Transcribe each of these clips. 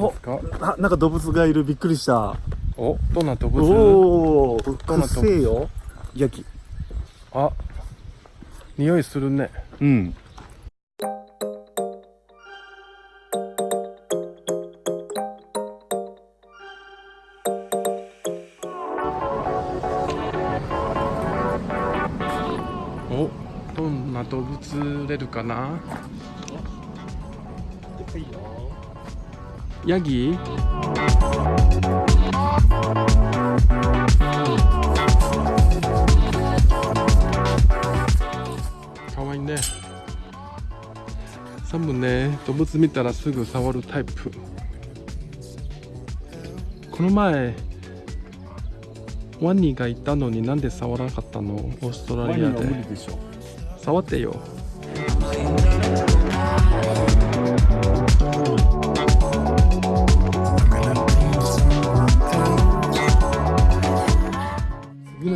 こですか？あなんか動物がいる。びっくりした。おどんな動物？おおくどんな動物っせえよ。ヤギあ匂いするね。うん。おどんな動物売れるかな？ヤギ？かわいいね。サムね。動物見たらすぐ触るタイプ。この前ワニがいたのになんで触らなかったの？オーストラリアで。触ってよ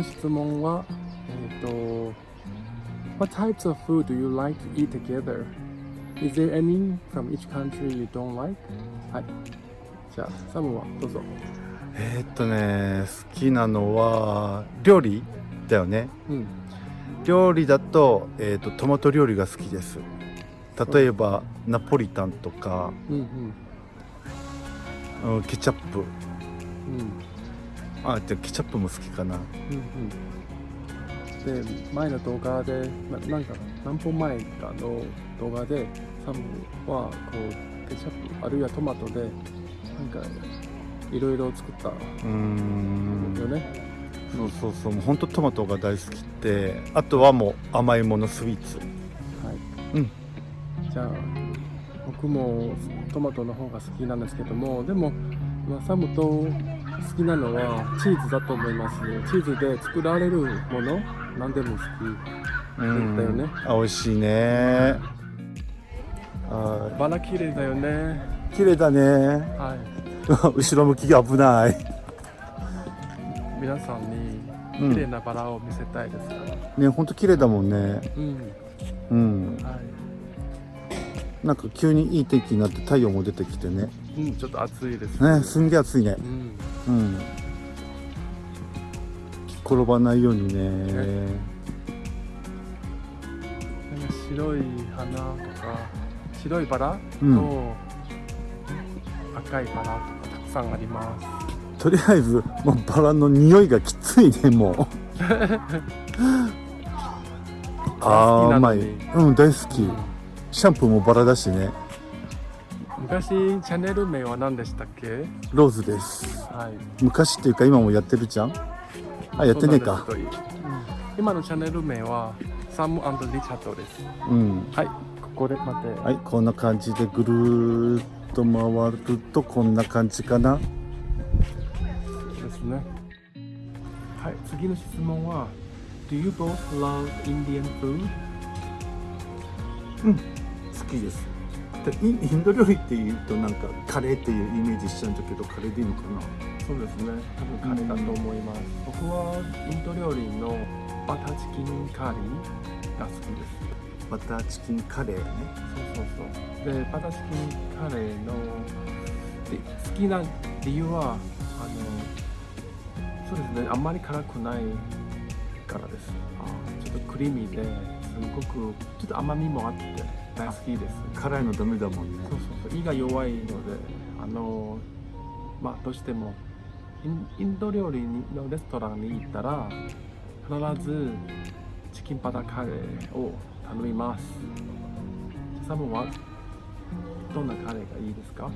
の質問はえっ、と What types of food do you like to eat together? Is there any from each country you don't like? はいじゃあサムはどうぞ。えーっとね好きなのは料理だよね。うん。料理だと,、えー、とトマト料理が好きです。例えばナポリタンとか、うんうん、ケチャップ。うんうんあじゃあケチャップも好きかな。うんうん、で前の動画でななんか何本前かの動画でサムはこうケチャップあるいはトマトでなんかいろいろ作ったうーん。よね、そうそうそう。もうほんとトマトが大好きってあとはもう甘いものスイーツ。はい、うん。じゃあ僕もトマトの方が好きなんですけどもでも、まあ、サムと好きなのはチーズだと思いますチーズで作られるもの？何でも好き。うん。だよね。あ美味しいね。あバラ綺麗だよね。ー綺麗だね。はい。後ろ向きが危ない。皆さんうん。に綺麗なバラを見せたいですか？ら、ねほんと綺麗だもんね。うん。うん。はなんか急にいい天気になって太陽も出てきてね。い、うん、ちょっと暑いですね。すんげえ暑いね。うん、うん。転ばないようにね。なんか白い花とか白いバラと、うん。赤いバラとかたくさんあります。とりあえずもうバラの匂いがきついねもう。あーうまい。うん大好き。シャンプーもバラだしね昔チャンネル名は何でしたっけ？ローズです。はい。昔っていうか今もやってるじゃん？あやってねえか。そうなん今のチャンネル名はサムリチャードです。うん。はい。ここで待って、はいこんな感じでぐるーっと回るとこんな感じかな。ですね。はい、次の質問は Do you both love Indian food? 好きですでインインド料理っていうとなんかカレーっていうイメージしちゃうんだけどカレーでいいのかな？そうですね。多分カレーだと思います。僕はインド料理のバターチキンカリーが好きです。バターチキンカレーねそうそうそう。で、バターチキンカレーので好きな理由はあのそうですね。あんまり辛くないからです。ちょっとクリーミーですごくちょっと甘みもあって大好きです。辛いのダメだもんね。そうそうそう。胃が弱いのであのまあどうしてもインド料理のレストランに行ったら必ずチキンバターカレーを頼みます。サムはどんなカレーがいいですか？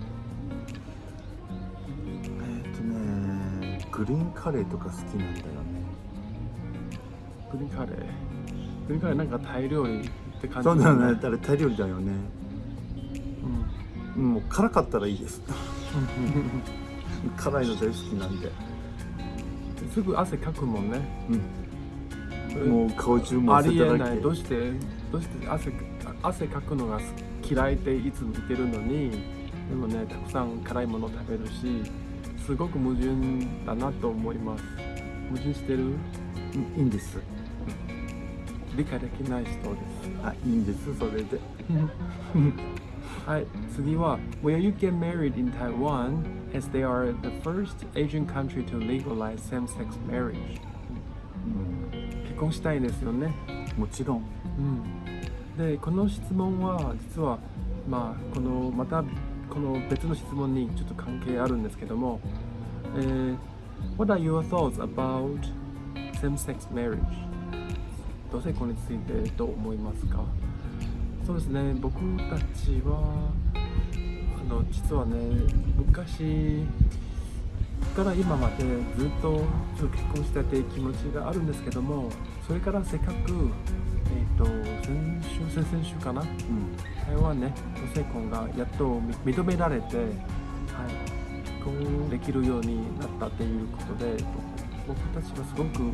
えっ、とねグリーンカレーとか好きなんだよね。グリーンカレー。グリーンカレーなんかタイ料理って感じ。そうだよね。あれタイ料理だよね。うん。もう辛かったらいいです。辛いの大好きなんで。すぐ汗かくもんね。うん。もう顔中もあ汗りえない。どうして？どうして？汗汗かくのが嫌いっていつも言ってるのにでもねたくさん辛いもの食べるしすごく矛盾だなと思います。矛盾してる？うん。いいんです理解できない人ですあいいんですそれではい、次は Will you get married in Taiwan as they are the first Asian country to legalize same-sex marriage? 結婚したいですよね。もちろんうん、でこの質問は実はまあこのまたこの別の質問にちょっと関係あるんですけども、えー What are your thoughts about same-sex marriage? 同性婚についてどう思いますか？そうですね。僕たちはあの実はね昔から今までずっとちょっと結婚したいという気持ちがあるんですけどもそれからせっかく、えー、と先週先々週かな？うん。台湾ね同性婚がやっとみ認められて、はい、結婚できるようになったっていうことで僕僕たちはすごくうん。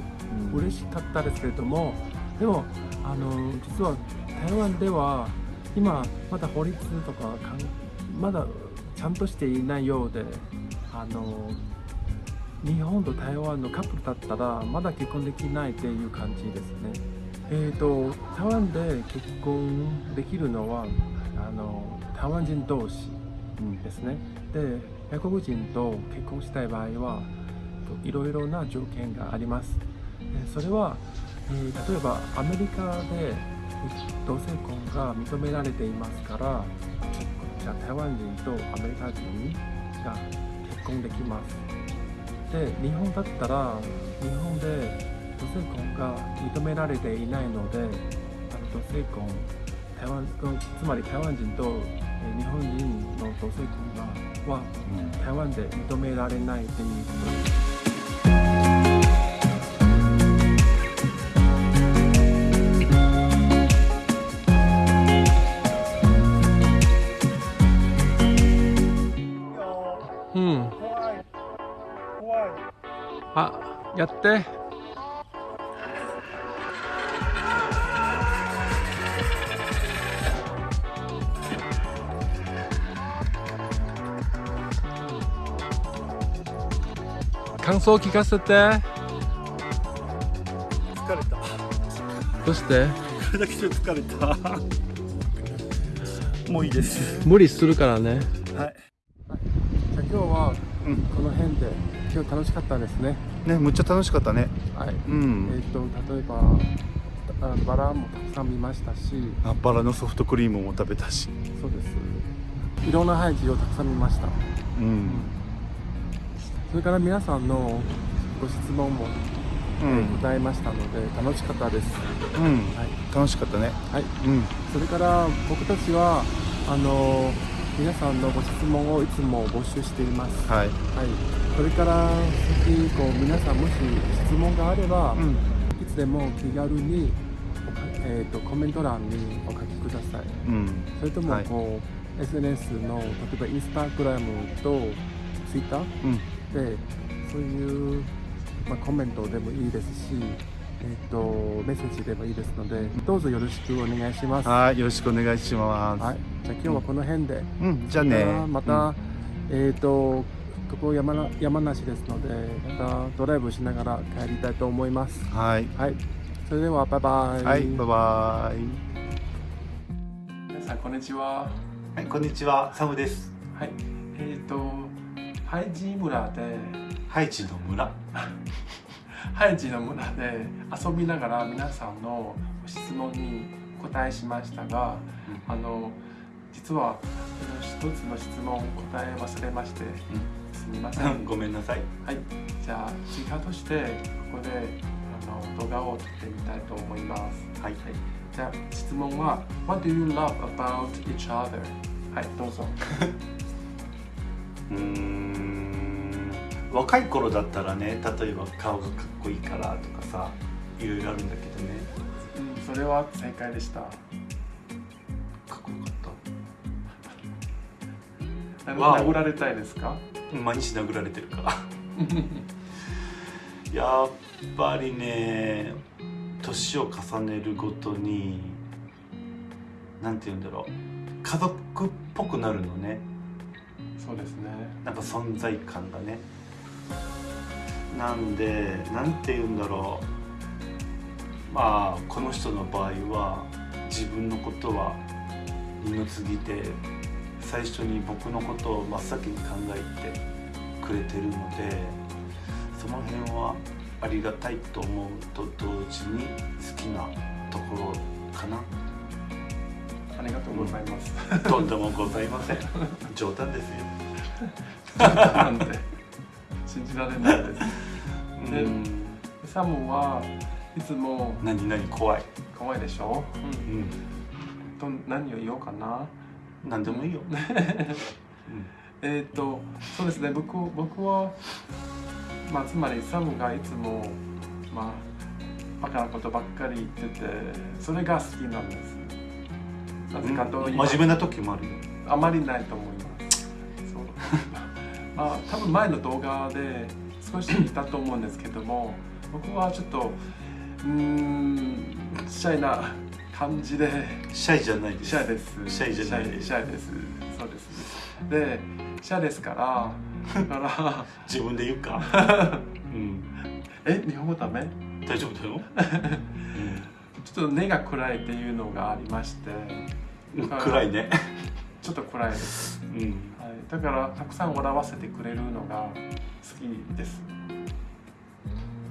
嬉しかったですけれどもでもあの実は台湾では今まだ法律とかかんまだちゃんとしていないようであの日本と台湾のカップルだったらまだ結婚できないっていう感じですね。えー、と台湾で結婚できるのはあの台湾人同士ですね。で外国人と結婚したい場合はいろいろな条件があります。それは、えー例えばアメリカで同性婚が認められていますからじゃあ台湾人とアメリカ人が結婚できます。で日本だったら日本で同性婚が認められていないのであの同性婚台湾つまり台湾人とえー日本人の同性婚がはうん。台湾で認められないという。ことあ、やって。感想聞かせて。疲れた。どうして？これだけで疲れた。もういいです。無理するからね。はい。じゃあ今日はうん。この辺で今日楽しかったですね。ねむっちゃ楽しかったねはい。うえんっ、と例えばあバラもたくさん見ましたし、あバラのソフトクリームも食べたしそうです。いろんな配置をたくさん見ました。うんそれから皆さんのご質問も、うえーん、答えましたので楽しかったです。うん、はい。楽しかったねはい。うんそれから僕たちはあの皆さんのご質問をいつも募集しています。はいはい。それから先こう皆さんもし質問があれば、うん。いつでも気軽にえー、とコメント欄にお書きください。うん。それともはい。こう、SNS の例えばインスタグラムとツイッターうん。でそういう、まあ、コメントでもいいですし、えー、とメッセージでもいいですのでどうぞよろしくお願いします。はいよろしくお願いします、はい、じゃあ今日はこの辺で、うん。じゃあね。また、えっ、とここ山な山梨ですのでまたドライブしながら帰りたいと思います。うんはい。はい、それではバイバイ。はいバイバイ。皆さんこんにちは。はいこんにちは。サムです。はい、えっ、とハイジ村でハイチの村。ハイジの村で遊びながら皆さんの質問に答えしましたが、あの実は一つの質問答え忘れまして、すみません。ごめんなさいはい、じゃあ追加としてここであの動画を撮ってみたいと思います。はいじゃあ質問は What do you love about each other? はい、どうぞ。うーん若い頃だったらね例えば顔がかっこいいからとかさいろいろあるんだけどねうん、それは正解でした。かっこよかっ なわお殴られたいですか？た毎日殴られてるから。やっぱりね年を重ねるごとになんて言うんだろう。家族っぽくなるのね。そうですね。なんか存在感がね。なんでなんて言うんだろう。まあこの人の場合は自分のことは二の次で最初に僕のことを真っ先に考えてくれてるのでその辺はありがたいと思うと同時に好きなところかなありがとうございます。とんでもございません 冗談ですよなんて信じられないです。でうんサムはいつも何何怖い、可愛いでしょ？うん。うん、と何を言おうかな？何でもいいよ、う んえっ、とそうですね。僕僕はまあつまりサムがいつもまあバカなことばっかり言っててそれが好きなんです。なぜかと言います真面目な時もあるよ。あまりないと思います。そう。まあ多分前の動画で少し言ったと思うんですけども僕はちょっとうーんシャイな感じで。シャイじゃないです。シャイです。シャイじゃないです。シャイです。そうです。でシャイですから。だから。自分で言うか、うん、え日本語ダメ？大丈夫だよ、ちょっと根が暗いっていうのがありまして。うん、暗いね、ちょっと暗いです。うん、はい、だからたくさん笑わせてくれるのが好きです。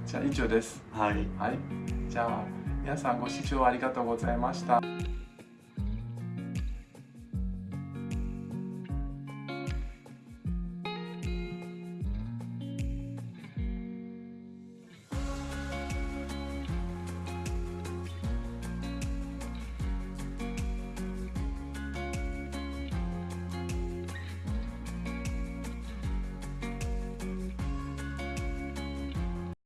じゃあ以上です。はい。はい。じゃあ皆さんご視聴ありがとうございました。